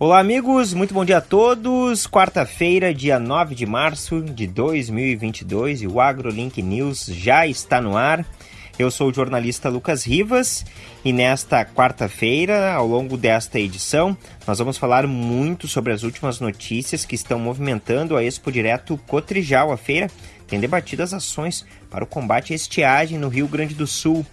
Olá, amigos, muito bom dia a todos. Quarta-feira, dia 9 de março de 2022 e o AgroLink News já está no ar. Eu sou o jornalista Lucas Rivas e nesta quarta-feira, ao longo desta edição, nós vamos falar muito sobre as últimas notícias que estão movimentando a Expo Direto Cotrijal. A feira tem debatido as ações para o combate à estiagem no Rio Grande do Sul.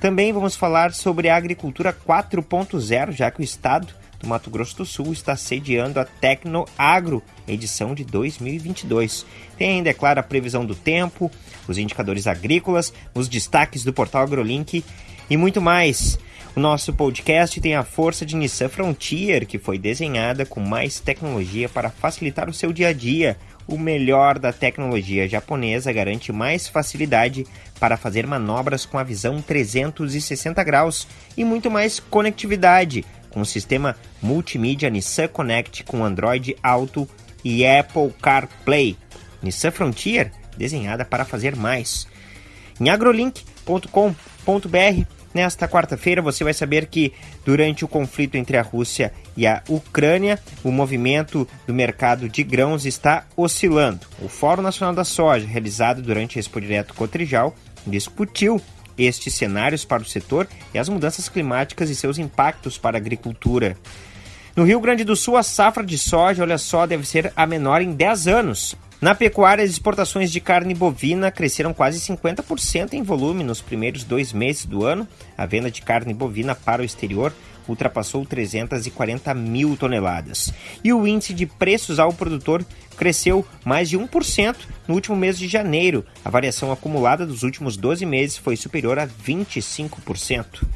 Também vamos falar sobre a agricultura 4.0, já que o estado do Mato Grosso do Sul está sediando a Tecno Agro, edição de 2022. Tem ainda, é claro, a previsão do tempo, os indicadores agrícolas, os destaques do portal AgroLink e muito mais. O nosso podcast tem a força de Nissan Frontier, que foi desenhada com mais tecnologia para facilitar o seu dia a dia. O melhor da tecnologia japonesa garante mais facilidade para fazer manobras com a visão 360 graus e muito mais conectividade com o sistema multimídia Nissan Connect com Android Auto e Apple CarPlay. Nissan Frontier, desenhada para fazer mais. Em agrolink.com.br, nesta quarta-feira você vai saber que durante o conflito entre a Rússia e a Ucrânia, o movimento do mercado de grãos está oscilando. O Fórum Nacional da Soja, realizado durante a Expo Direto Cotrijal, discutiu estes cenários para o setor e as mudanças climáticas e seus impactos para a agricultura. No Rio Grande do Sul, a safra de soja, olha só, deve ser a menor em 10 anos. Na pecuária, as exportações de carne bovina cresceram quase 50% em volume nos primeiros dois meses do ano. A venda de carne bovina para o exterior ultrapassou 340 mil toneladas. E o índice de preços ao produtor cresceu mais de 1% no último mês de janeiro. A variação acumulada dos últimos 12 meses foi superior a 25%.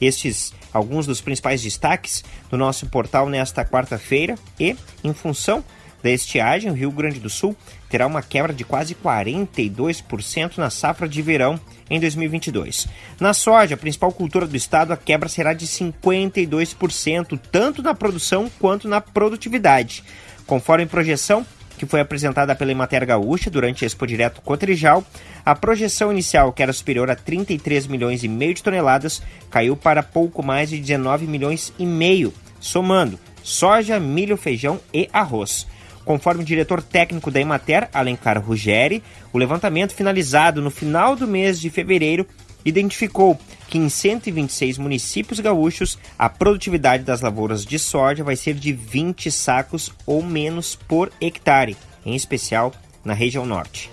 Estes alguns dos principais destaques do nosso portal nesta quarta-feira e, em função da estiagem, o Rio Grande do Sul terá uma quebra de quase 42% na safra de verão em 2022. Na soja, a principal cultura do estado, a quebra será de 52%, tanto na produção quanto na produtividade. Conforme projeção, que foi apresentada pela Emater Gaúcha durante a Expo Direto Cotrijal, a projeção inicial, que era superior a 33 milhões e meio de toneladas, caiu para pouco mais de 19 milhões e meio, somando soja, milho, feijão e arroz. Conforme o diretor técnico da Emater, Alencar Ruggeri, o levantamento finalizado no final do mês de fevereiro identificou que em 126 municípios gaúchos a produtividade das lavouras de soja vai ser de 20 sacos ou menos por hectare, em especial na região norte.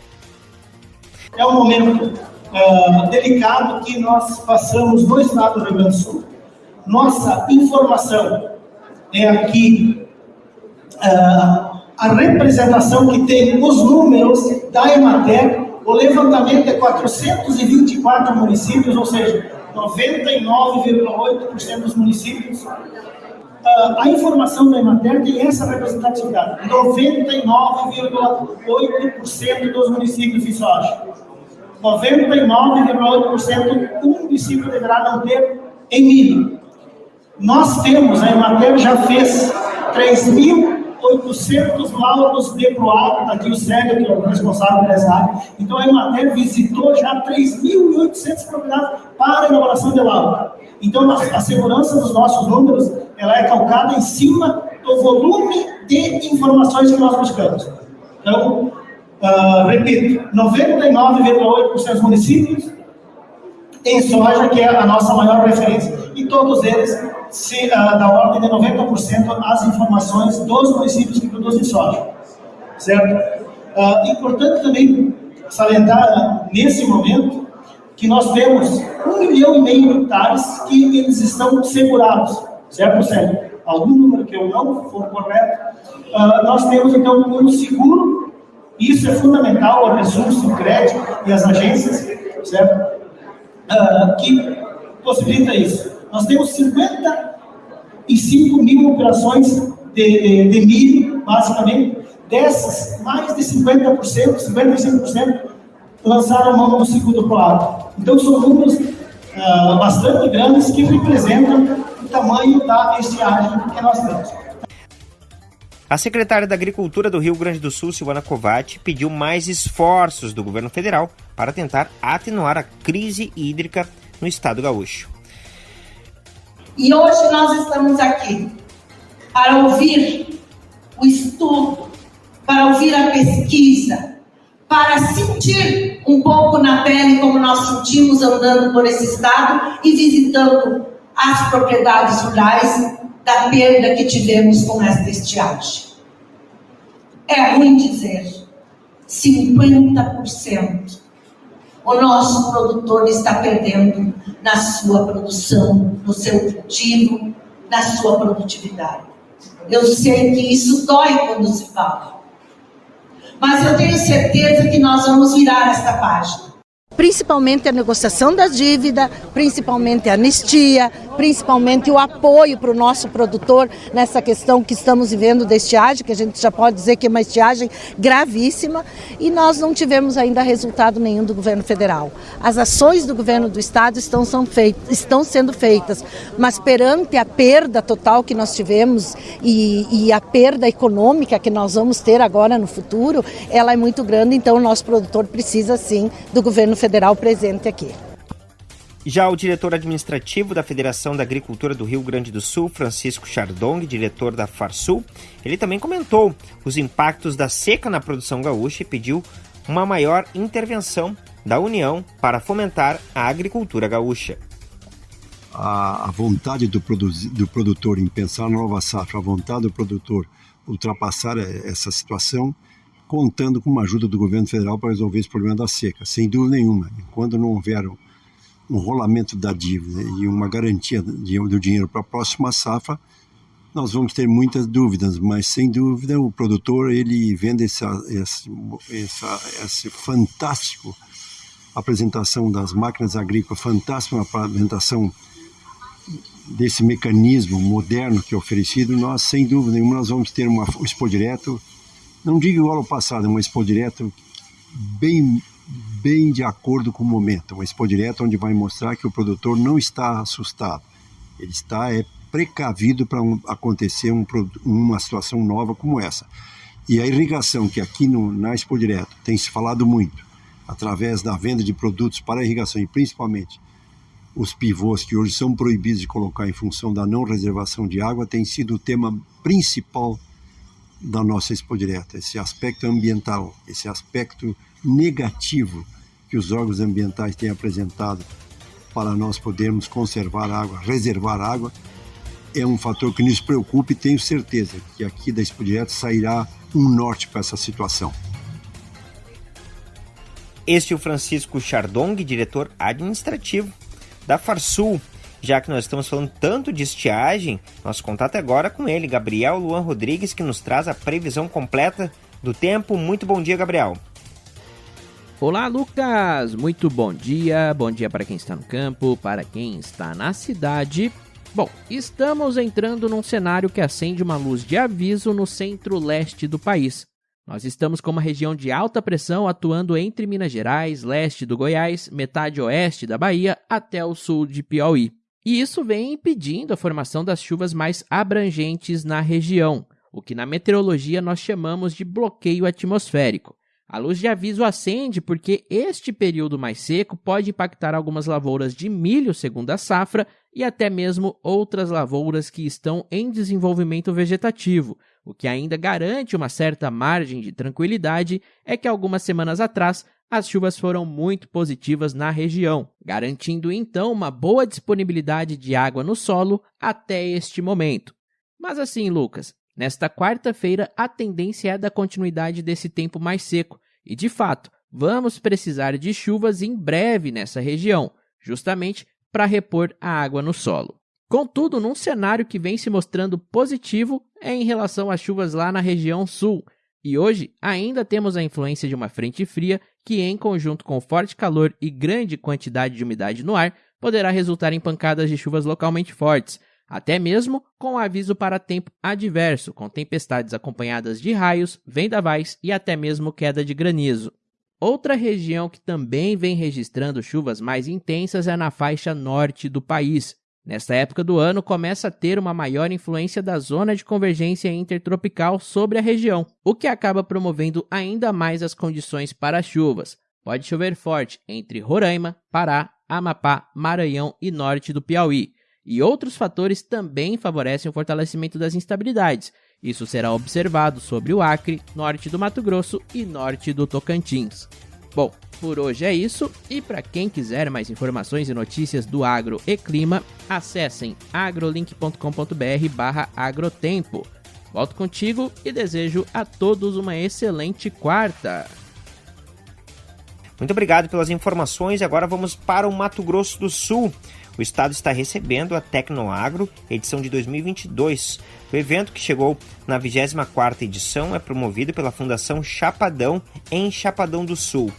É um momento uh, delicado que nós passamos no estado do Rio Grande do Sul. Nossa informação é aqui uh, a representação que tem os números da Emater, o levantamento é 424 municípios, ou seja, 99,8% dos municípios. Uh, a informação da Emater tem essa representatividade, 99,8% dos municípios de soja. 99,8% um município deverá não ter em milho. Nós temos, a Emater já fez 3 mil 800 laudos de PROAGRO, está aqui o Sérgio, que é o responsável dessa área. Então, a Emater visitou já 3.800 propriedades para a elaboração de laudo. Então, a segurança dos nossos números, ela é calcada em cima do volume de informações que nós buscamos. Então, uh, repito, 99,8% dos municípios em soja, que é a nossa maior referência. E todos eles se, da ordem de 90% as informações dos municípios que produzem soja. Certo? Uh, importante também salientar nesse momento que nós temos um milhão e meio de hectares que eles estão segurados, certo, Sérgio? Algum número que eu não for correto, uh, nós temos então um seguro, isso é fundamental, o recurso, o crédito e as agências, certo? Que possibilita isso. Nós temos 55 mil operações de, de milho, basicamente. Dessas, mais de 50%, 55% lançaram mão do segundo plato. Então, são números uh, bastante grandes que representam o tamanho da estiagem que nós temos. A secretária da Agricultura do Rio Grande do Sul, Silvana Covatti, pediu mais esforços do governo federal para tentar atenuar a crise hídrica no estado gaúcho. E hoje nós estamos aqui para ouvir o estudo, para ouvir a pesquisa, para sentir um pouco na pele como nós sentimos andando por esse estado e visitando as propriedades rurais da perda que tivemos com esta estiagem. É ruim dizer, 50% o nosso produtor está perdendo na sua produção, no seu cultivo, na sua produtividade. Eu sei que isso dói quando se fala. Mas eu tenho certeza que nós vamos virar esta página principalmente a negociação da dívida, principalmente a anistia, principalmente o apoio para o nosso produtor nessa questão que estamos vivendo da estiagem, que a gente já pode dizer que é uma estiagem gravíssima, e nós não tivemos ainda resultado nenhum do governo federal. As ações do governo do estado estão, são feitas, estão sendo feitas, mas perante a perda total que nós tivemos e, e a perda econômica que nós vamos ter agora no futuro, ela é muito grande, então o nosso produtor precisa sim do governo federal presente aqui. Já o diretor administrativo da Federação da Agricultura do Rio Grande do Sul, Francisco Chardong, diretor da Farsul, ele também comentou os impactos da seca na produção gaúcha e pediu uma maior intervenção da União para fomentar a agricultura gaúcha. A, a vontade do, do produtor em pensar na nova safra, a vontade do produtor ultrapassar essa situação, contando com uma ajuda do governo federal para resolver esse problema da seca, sem dúvida nenhuma. Enquanto não houver um rolamento da dívida e uma garantia do dinheiro para a próxima safra, nós vamos ter muitas dúvidas, mas sem dúvida o produtor ele vendo essa, essa, essa, essa fantástico apresentação das máquinas agrícolas, fantástica apresentação desse mecanismo moderno que é oferecido, nós sem dúvida nenhuma nós vamos ter uma, um expo direto, não digo igual ao passado, uma expo direto bem bem de acordo com o momento. Uma expo direta onde vai mostrar que o produtor não está assustado. Ele está é, precavido para um, acontecer um, uma situação nova como essa. E a irrigação, que aqui no, na Expo Direto tem se falado muito, através da venda de produtos para irrigação e principalmente os pivôs que hoje são proibidos de colocar em função da não reservação de água, tem sido o tema principal da nossa Expo Direta, esse aspecto ambiental, esse aspecto negativo que os órgãos ambientais têm apresentado para nós podermos conservar água, reservar água, é um fator que nos preocupa e tenho certeza que aqui da Expo Direto sairá um norte para essa situação. Este é o Francisco Chardong, diretor administrativo da Farsul. Já que nós estamos falando tanto de estiagem, nosso contato é agora com ele, Gabriel Luan Rodrigues, que nos traz a previsão completa do tempo. Muito bom dia, Gabriel. Olá, Lucas! Muito bom dia, bom dia para quem está no campo, para quem está na cidade. Bom, estamos entrando num cenário que acende uma luz de aviso no centro-leste do país. Nós estamos com uma região de alta pressão atuando entre Minas Gerais, leste do Goiás, metade oeste da Bahia até o sul de Piauí. E isso vem impedindo a formação das chuvas mais abrangentes na região, o que na meteorologia nós chamamos de bloqueio atmosférico. A luz de aviso acende porque este período mais seco pode impactar algumas lavouras de milho segundo a safra e até mesmo outras lavouras que estão em desenvolvimento vegetativo. O que ainda garante uma certa margem de tranquilidade é que algumas semanas atrás as chuvas foram muito positivas na região, garantindo então uma boa disponibilidade de água no solo até este momento. Mas assim, Lucas, Nesta quarta-feira, a tendência é da continuidade desse tempo mais seco, e de fato, vamos precisar de chuvas em breve nessa região, justamente para repor a água no solo. Contudo, num cenário que vem se mostrando positivo é em relação às chuvas lá na região sul, e hoje ainda temos a influência de uma frente fria que, em conjunto com forte calor e grande quantidade de umidade no ar, poderá resultar em pancadas de chuvas localmente fortes, até mesmo com aviso para tempo adverso, com tempestades acompanhadas de raios, vendavais e até mesmo queda de granizo. Outra região que também vem registrando chuvas mais intensas é na faixa norte do país. Nesta época do ano, começa a ter uma maior influência da zona de convergência intertropical sobre a região, o que acaba promovendo ainda mais as condições para as chuvas. Pode chover forte entre Roraima, Pará, Amapá, Maranhão e norte do Piauí e outros fatores também favorecem o fortalecimento das instabilidades. Isso será observado sobre o Acre, norte do Mato Grosso e norte do Tocantins. Bom, por hoje é isso, e para quem quiser mais informações e notícias do agro e clima, acessem agrolink.com.br agrotempo. Volto contigo e desejo a todos uma excelente quarta. Muito obrigado pelas informações. Agora vamos para o Mato Grosso do Sul. O estado está recebendo a Tecnoagro, edição de 2022. O evento, que chegou na 24ª edição, é promovido pela Fundação Chapadão, em Chapadão do Sul.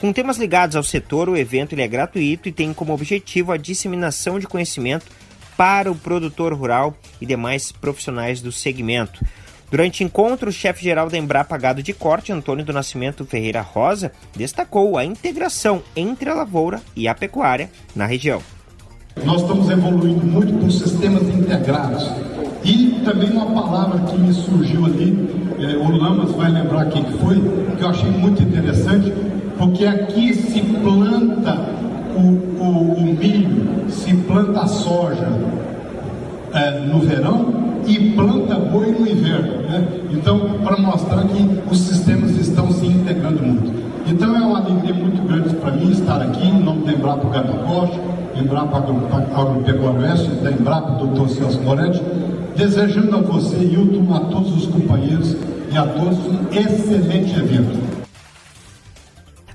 Com temas ligados ao setor, o evento é gratuito e tem como objetivo a disseminação de conhecimento para o produtor rural e demais profissionais do segmento. Durante o encontro, o chefe-geral da Embrapa Gado de Corte, Antônio do Nascimento Ferreira Rosa, destacou a integração entre a lavoura e a pecuária na região. Nós estamos evoluindo muito com sistemas integrados. E também uma palavra que me surgiu ali, eh, o Lamas vai lembrar quem foi, que eu achei muito interessante, porque aqui se planta o, o, o milho, se planta a soja é, no verão e planta boi no inverno. Né? Então, para mostrar que os sistemas estão se integrando muito. Então, é uma alegria muito grande para mim estar aqui, em nome da Embrapa Gado Costa, Embrapa Agropecuário Oeste, da Embrapa Dr. Celso Moretti, desejando a você, Hilton, a todos os companheiros e a todos um excelente evento.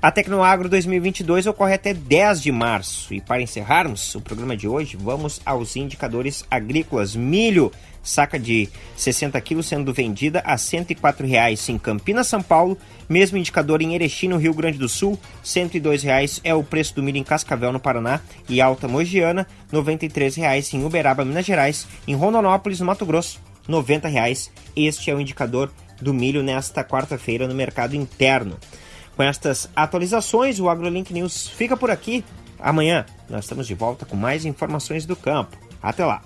A Tecnoagro 2022 ocorre até 10 de março. E para encerrarmos o programa de hoje, vamos aos indicadores agrícolas. Milho, saca de 60 quilos sendo vendida a R$ 104,00 em Campinas, São Paulo. Mesmo indicador em Erechim, no Rio Grande do Sul, R$ 102,00 é o preço do milho em Cascavel, no Paraná, e Alta Mogiana, R$ 93,00 em Uberaba, Minas Gerais, em Rondonópolis, no Mato Grosso, R$ 90,00. Este é o indicador do milho nesta quarta-feira no mercado interno. Com estas atualizações, o AgroLink News fica por aqui. Amanhã nós estamos de volta com mais informações do campo. Até lá!